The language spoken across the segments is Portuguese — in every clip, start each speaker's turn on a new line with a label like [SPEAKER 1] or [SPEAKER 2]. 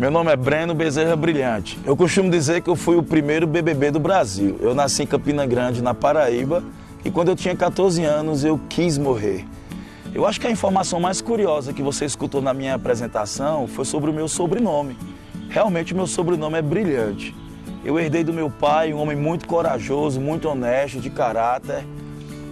[SPEAKER 1] Meu nome é Breno Bezerra Brilhante. Eu costumo dizer que eu fui o primeiro BBB do Brasil. Eu nasci em Campina Grande, na Paraíba, e quando eu tinha 14 anos eu quis morrer. Eu acho que a informação mais curiosa que você escutou na minha apresentação foi sobre o meu sobrenome. Realmente o meu sobrenome é Brilhante. Eu herdei do meu pai, um homem muito corajoso, muito honesto, de caráter,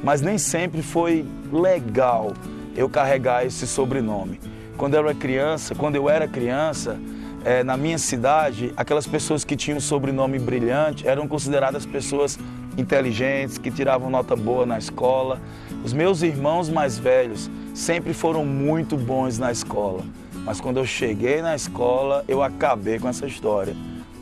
[SPEAKER 1] mas nem sempre foi legal eu carregar esse sobrenome. Quando eu era criança, quando eu era criança, é, na minha cidade, aquelas pessoas que tinham sobrenome brilhante eram consideradas pessoas inteligentes, que tiravam nota boa na escola. Os meus irmãos mais velhos sempre foram muito bons na escola, mas quando eu cheguei na escola, eu acabei com essa história.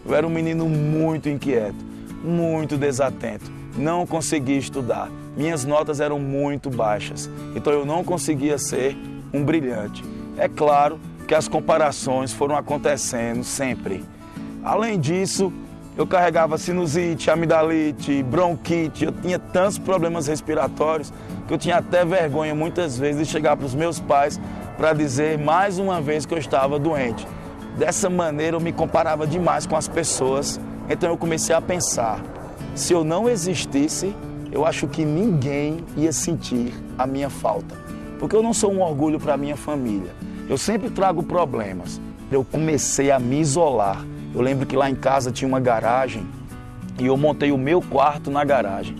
[SPEAKER 1] Eu era um menino muito inquieto, muito desatento, não conseguia estudar. Minhas notas eram muito baixas, então eu não conseguia ser um brilhante. É claro que as comparações foram acontecendo sempre. Além disso, eu carregava sinusite, amidalite, bronquite, eu tinha tantos problemas respiratórios que eu tinha até vergonha muitas vezes de chegar para os meus pais para dizer mais uma vez que eu estava doente. Dessa maneira eu me comparava demais com as pessoas, então eu comecei a pensar: se eu não existisse, eu acho que ninguém ia sentir a minha falta, porque eu não sou um orgulho para minha família. Eu sempre trago problemas. Eu comecei a me isolar. Eu lembro que lá em casa tinha uma garagem e eu montei o meu quarto na garagem.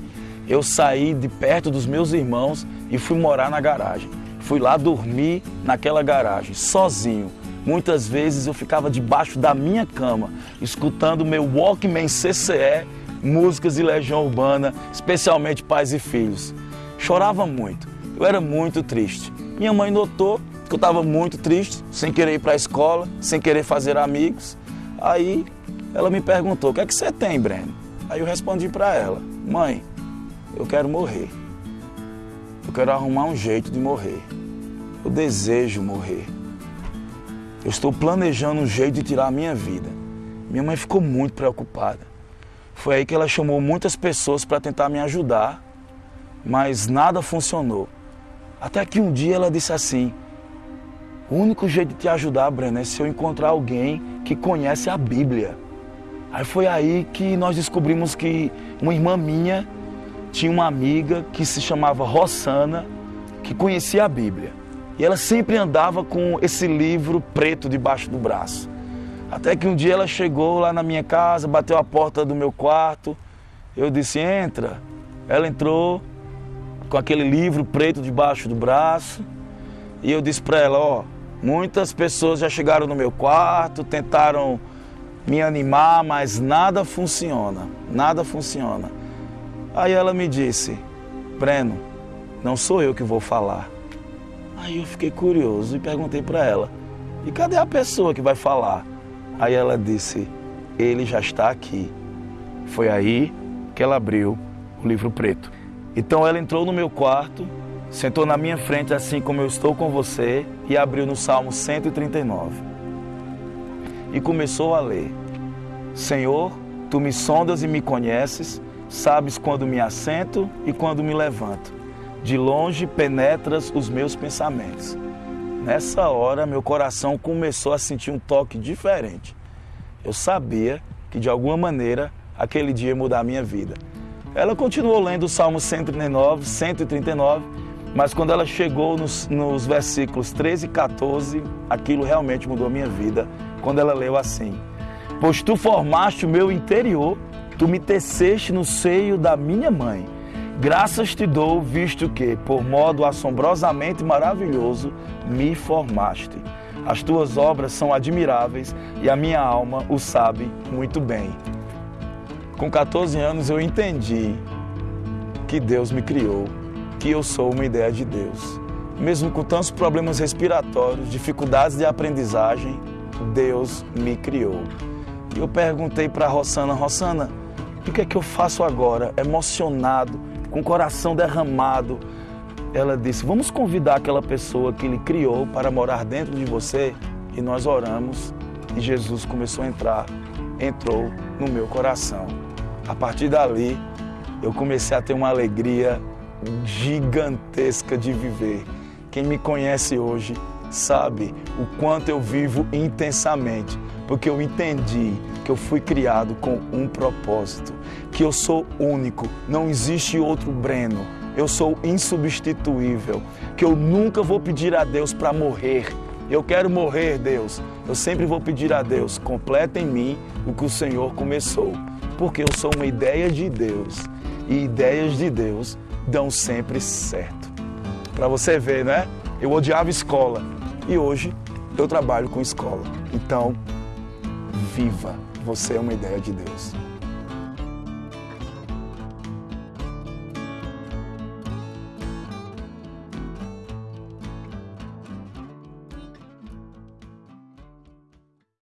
[SPEAKER 1] Eu saí de perto dos meus irmãos e fui morar na garagem. Fui lá dormir naquela garagem, sozinho. Muitas vezes eu ficava debaixo da minha cama, escutando meu Walkman CCE, músicas de Legião Urbana, especialmente Pais e Filhos. Chorava muito, eu era muito triste. Minha mãe notou que eu estava muito triste, sem querer ir para a escola, sem querer fazer amigos. Aí ela me perguntou: O que é que você tem, Breno? Aí eu respondi para ela: Mãe, eu quero morrer. Eu quero arrumar um jeito de morrer. Eu desejo morrer. Eu estou planejando um jeito de tirar a minha vida. Minha mãe ficou muito preocupada. Foi aí que ela chamou muitas pessoas para tentar me ajudar, mas nada funcionou. Até que um dia ela disse assim: O único jeito de te ajudar, Breno, é se eu encontrar alguém que conhece a Bíblia. Aí foi aí que nós descobrimos que uma irmã minha tinha uma amiga que se chamava Rossana, que conhecia a Bíblia. E ela sempre andava com esse livro preto debaixo do braço. Até que um dia ela chegou lá na minha casa, bateu a porta do meu quarto. Eu disse: entra. Ela entrou com aquele livro preto debaixo do braço. E eu disse para ela: ó, muitas pessoas já chegaram no meu quarto, tentaram me animar, mas nada funciona. Nada funciona. Aí ela me disse: Breno, não sou eu que vou falar. Aí eu fiquei curioso e perguntei para ela: e cadê a pessoa que vai falar? Aí ela disse: ele já está aqui. Foi aí que ela abriu o livro preto. Então ela entrou no meu quarto, sentou na minha frente, assim como eu estou com você, e abriu no Salmo 139. E começou a ler: Senhor, tu me sondas e me conheces, sabes quando me assento e quando me levanto de longe penetras os meus pensamentos. Nessa hora, meu coração começou a sentir um toque diferente. Eu sabia que de alguma maneira aquele dia ia mudar a minha vida. Ela continuou lendo o Salmo 139, 139, mas quando ela chegou nos, nos versículos 13 e 14, aquilo realmente mudou a minha vida. Quando ela leu assim: Pois tu formaste o meu interior, tu me teceste no seio da minha mãe. Graças te dou, visto que, por modo assombrosamente maravilhoso, me formaste. As tuas obras são admiráveis e a minha alma o sabe muito bem. Com 14 anos eu entendi que Deus me criou, que eu sou uma ideia de Deus. Mesmo com tantos problemas respiratórios, dificuldades de aprendizagem, Deus me criou. E eu perguntei para Rossana, Rossana, o que é que eu faço agora? Emocionado, com o coração derramado, ela disse: Vamos convidar aquela pessoa que Ele criou para morar dentro de você. E nós oramos e Jesus começou a entrar, entrou no meu coração. A partir dali, eu comecei a ter uma alegria gigantesca de viver. Quem me conhece hoje sabe o quanto eu vivo intensamente, porque eu entendi que eu fui criado com um propósito, que eu sou único, não existe outro Breno. Eu sou insubstituível, que eu nunca vou pedir a Deus para morrer. Eu quero morrer, Deus. Eu sempre vou pedir a Deus, completa em mim o que o Senhor começou, porque eu sou uma ideia de Deus e ideias de Deus dão sempre certo. Para você ver, né? Eu odiava escola e hoje eu trabalho com escola. Então, viva! Você é uma ideia de Deus.